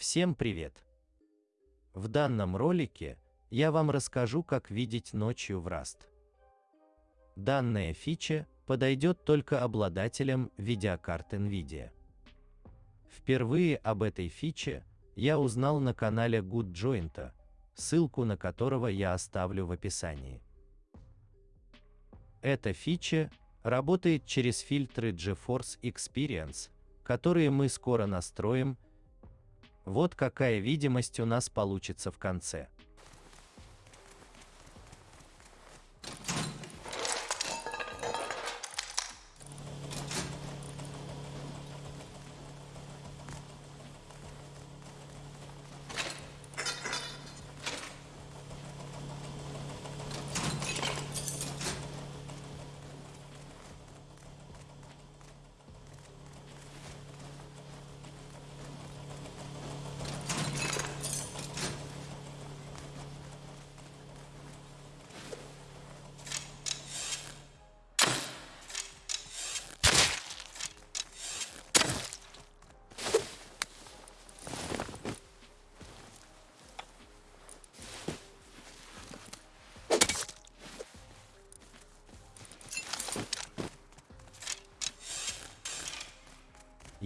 Всем привет! В данном ролике я вам расскажу, как видеть ночью в Rust. Данная фича подойдет только обладателям видеокарт NVIDIA. Впервые об этой фиче я узнал на канале GoodJoint, ссылку на которого я оставлю в описании. Эта фича работает через фильтры GeForce Experience, которые мы скоро настроим. Вот какая видимость у нас получится в конце.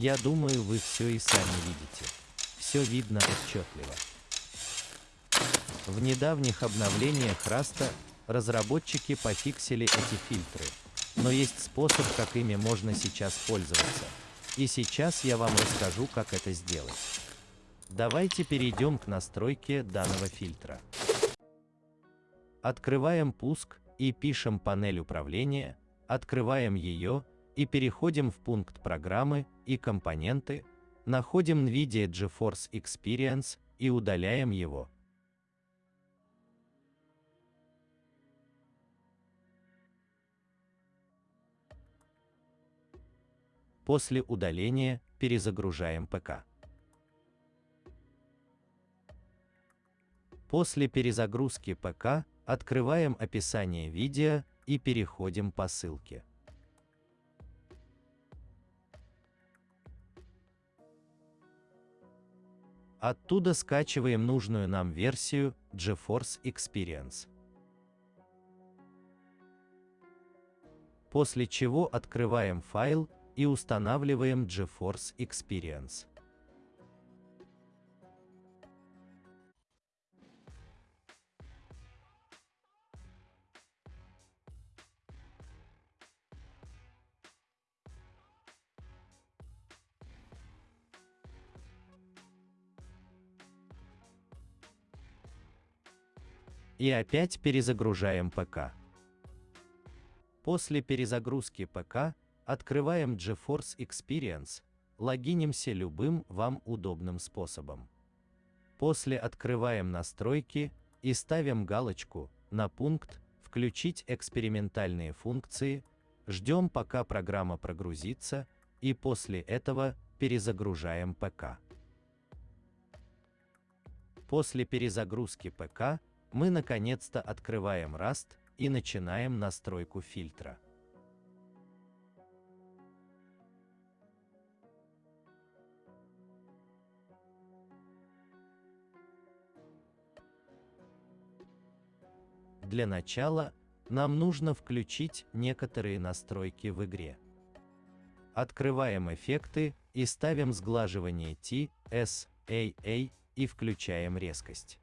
Я думаю, вы все и сами видите. Все видно отчетливо. В недавних обновлениях Раста разработчики пофиксили эти фильтры, но есть способ, как ими можно сейчас пользоваться. И сейчас я вам расскажу, как это сделать. Давайте перейдем к настройке данного фильтра. Открываем пуск и пишем панель управления, открываем ее и переходим в пункт программы и компоненты, находим NVIDIA GeForce Experience и удаляем его. После удаления перезагружаем ПК. После перезагрузки ПК открываем описание видео и переходим по ссылке. Оттуда скачиваем нужную нам версию GeForce Experience. После чего открываем файл и устанавливаем GeForce Experience. И опять перезагружаем ПК. После перезагрузки ПК открываем GeForce Experience, логинимся любым вам удобным способом. После открываем настройки и ставим галочку на пункт «Включить экспериментальные функции», ждем пока программа прогрузится и после этого перезагружаем ПК. После перезагрузки ПК мы наконец-то открываем Rust и начинаем настройку фильтра. Для начала нам нужно включить некоторые настройки в игре. Открываем эффекты и ставим сглаживание T, S, A, A и включаем резкость.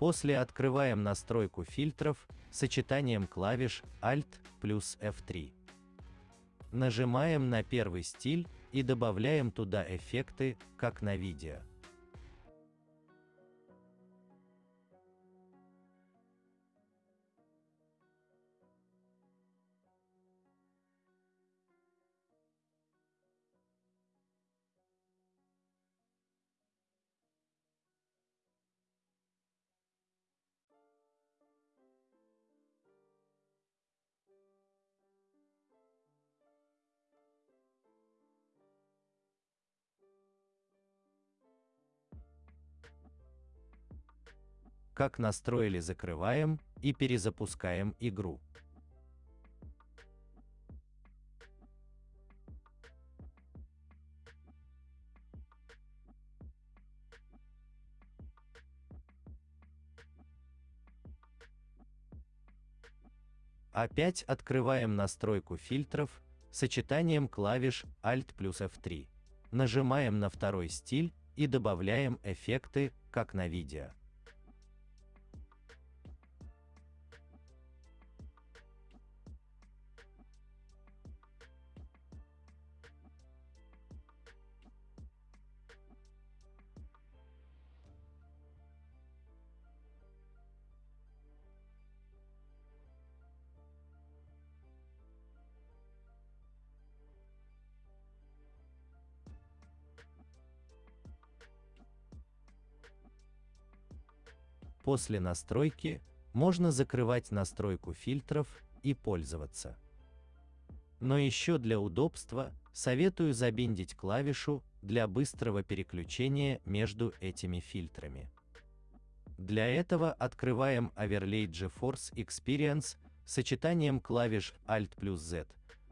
После открываем настройку фильтров сочетанием клавиш Alt плюс F3. Нажимаем на первый стиль и добавляем туда эффекты, как на видео. как настроили закрываем и перезапускаем игру. Опять открываем настройку фильтров сочетанием клавиш Alt плюс F3. Нажимаем на второй стиль и добавляем эффекты, как на видео. После настройки можно закрывать настройку фильтров и пользоваться. Но еще для удобства советую забиндить клавишу для быстрого переключения между этими фильтрами. Для этого открываем Overlay GeForce Experience сочетанием клавиш Alt плюс Z,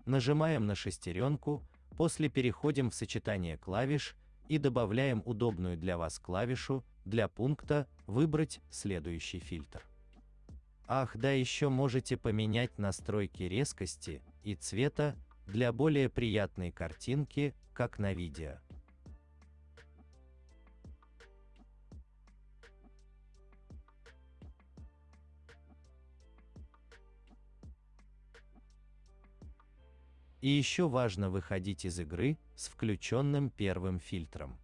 нажимаем на шестеренку, после переходим в сочетание клавиш и добавляем удобную для вас клавишу для пункта «Выбрать следующий фильтр». Ах да еще можете поменять настройки резкости и цвета для более приятной картинки, как на видео. И еще важно выходить из игры с включенным первым фильтром.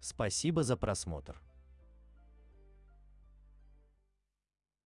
Спасибо за просмотр.